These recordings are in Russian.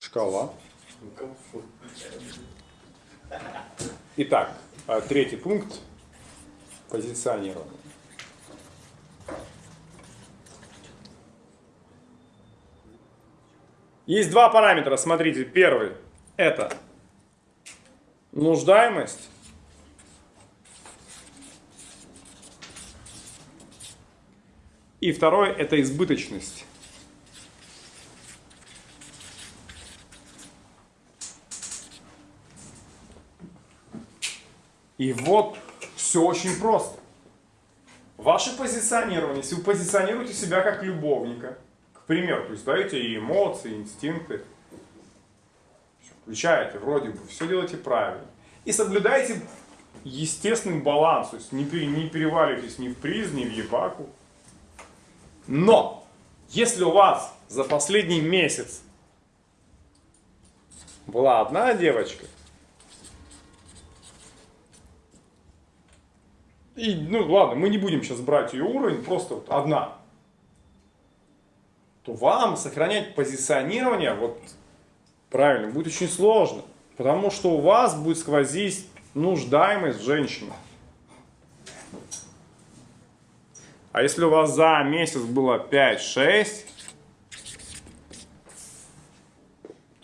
Шкала. Итак, а, третий пункт – позиционирование. Есть два параметра, смотрите. Первый – это нуждаемость. И второй – это избыточность. И вот все очень просто. Ваше позиционирование, если вы позиционируете себя как любовника, к примеру, то есть даете и эмоции, и инстинкты, включаете, вроде бы, все делаете правильно. И соблюдаете естественный баланс, то есть не, не переваливайтесь ни в приз, ни в ебаку. Но, если у вас за последний месяц была одна девочка, И, ну ладно, мы не будем сейчас брать ее уровень, просто вот одна. То вам сохранять позиционирование, вот правильно, будет очень сложно. Потому что у вас будет сквозить нуждаемость в. А если у вас за месяц было 5-6,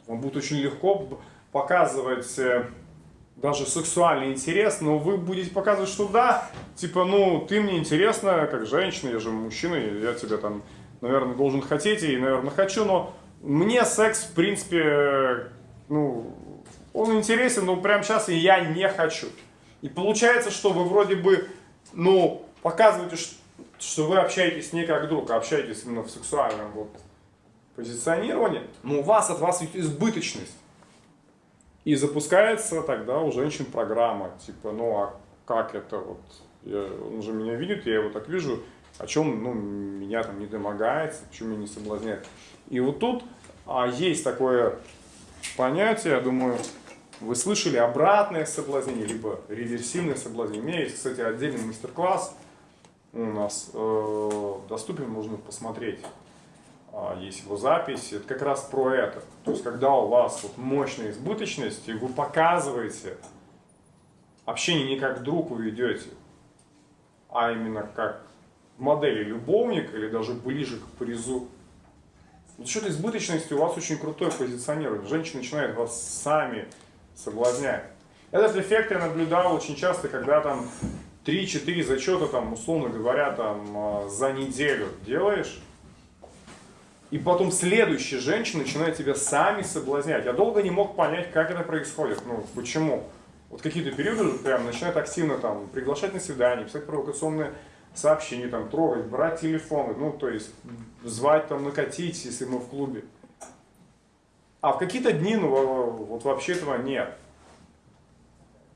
вам будет очень легко показывать э, даже сексуальный интерес, но вы будете показывать, что да, типа, ну, ты мне интересна, как женщина, я же мужчина, я тебя там, наверное, должен хотеть, и, наверное, хочу, но мне секс, в принципе, ну, он интересен, но прямо сейчас я не хочу. И получается, что вы вроде бы, ну, показываете, что вы общаетесь не как друг, а общаетесь именно в сексуальном вот позиционировании, но у вас от вас избыточность. И запускается тогда у женщин программа, типа, ну а как это вот, я, он же меня видит, я его так вижу, о чем ну, меня там не домогается, почему меня не соблазняет. И вот тут а, есть такое понятие, я думаю, вы слышали обратное соблазнение, либо реверсивное соблазнение. У меня есть, кстати, отдельный мастер-класс у нас э, доступен, можно посмотреть. А, есть его запись, это как раз про это. То есть, когда у вас вот мощная избыточность, и вы показываете общение не как друг вы а именно как модели любовник или даже ближе к призу. За счет избыточности у вас очень крутое позиционирование. Женщины начинают вас сами соблазнять. Этот эффект я наблюдал очень часто, когда там 3-4 зачета, там, условно говоря, там, а, за неделю делаешь, и потом следующая женщина начинает тебя сами соблазнять. Я долго не мог понять, как это происходит, ну, почему. Вот какие-то периоды прям начинают активно там приглашать на свидание, писать провокационные сообщения, там, трогать, брать телефоны, ну, то есть звать там накатить, если мы в клубе. А в какие-то дни, ну, вот вообще этого нет.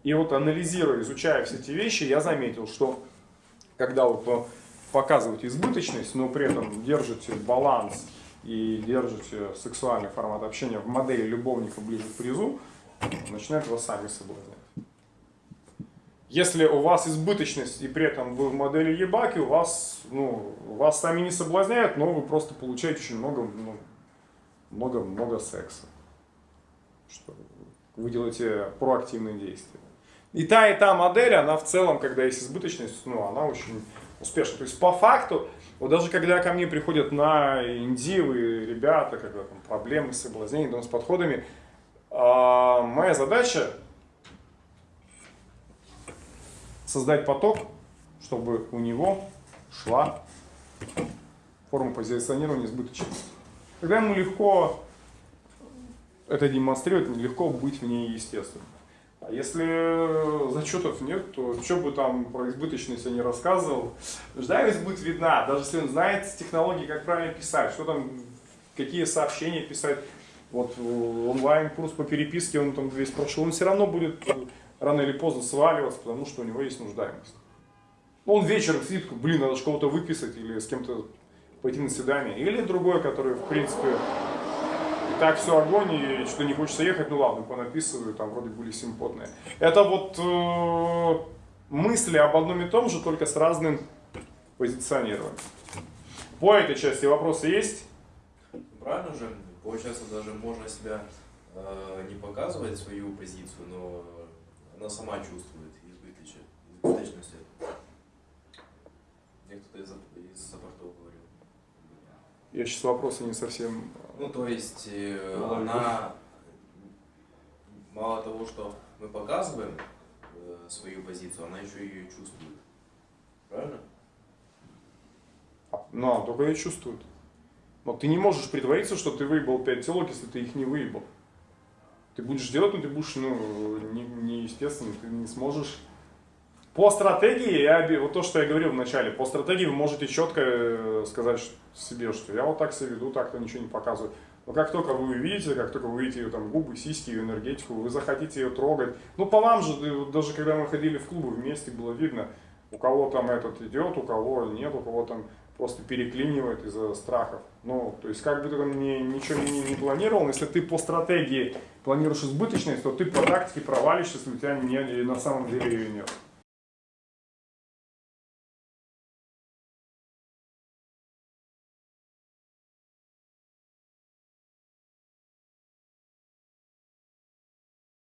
И вот анализируя, изучая все эти вещи, я заметил, что когда вот показываете избыточность, но при этом держите баланс и держите сексуальный формат общения в модели любовника ближе к призу, начинают вас сами соблазнять. Если у вас избыточность и при этом вы в модели ебаки, у вас, ну, вас сами не соблазняют, но вы просто получаете очень много, ну, много, много секса. Что вы делаете проактивные действия. И та, и та модель, она в целом, когда есть избыточность, ну, она очень успешна. То есть по факту вот даже когда ко мне приходят на индивы ребята, когда там проблемы с соблазнением, с подходами, а, моя задача создать поток, чтобы у него шла форма позиционирования избыточности. Тогда ему легко это демонстрировать, легко быть в ней естественным. А если зачетов нет, то что бы там про избыточность я не рассказывал, нуждаемость будет видна, даже если он знает технологии, как правильно писать, что там, какие сообщения писать. Вот онлайн-курс по переписке, он там весь прошел, он все равно будет рано или поздно сваливаться, потому что у него есть нуждаемость. Он вечером сидит, блин, надо же кого-то выписать или с кем-то пойти на свидание. Или другой, который, в принципе, так все огонь, и что не хочется ехать, ну ладно, понаписываю, там вроде были симпотные. Это вот э, мысли об одном и том же, только с разным позиционированием. По этой части вопросы есть? Правильно же получается, даже можно себя э, не показывать свою позицию, но она сама чувствует избыточность. Мне кто-то из, из саппортов говорил. Я сейчас вопросы не совсем... Ну, то есть, э, она мало того, что мы показываем э, свою позицию, она еще ее чувствует. Правильно? а, Ну, она только ее чувствует. Но ты не можешь притвориться, что ты выебал 5 телок, если ты их не выебал. Ты будешь делать, но ты будешь, ну, не, неестественно, ты не сможешь. По стратегии, я, вот то, что я говорил в начале, по стратегии вы можете четко э, сказать себе, что я вот так себя веду, так-то ничего не показываю. Но как только вы увидите, как только вы увидите ее там губы, сиськи, ее энергетику, вы захотите ее трогать. Ну, по вам же, э, даже когда мы ходили в клубы вместе, было видно, у кого там этот идет, у кого нет, у кого там просто переклинивает из-за страхов. Ну, то есть, как бы ты там ни- ничего не, не планировал, если ты по стратегии планируешь избыточность, то ты по тактике провалишься, если у тебя не, на самом деле ее нет.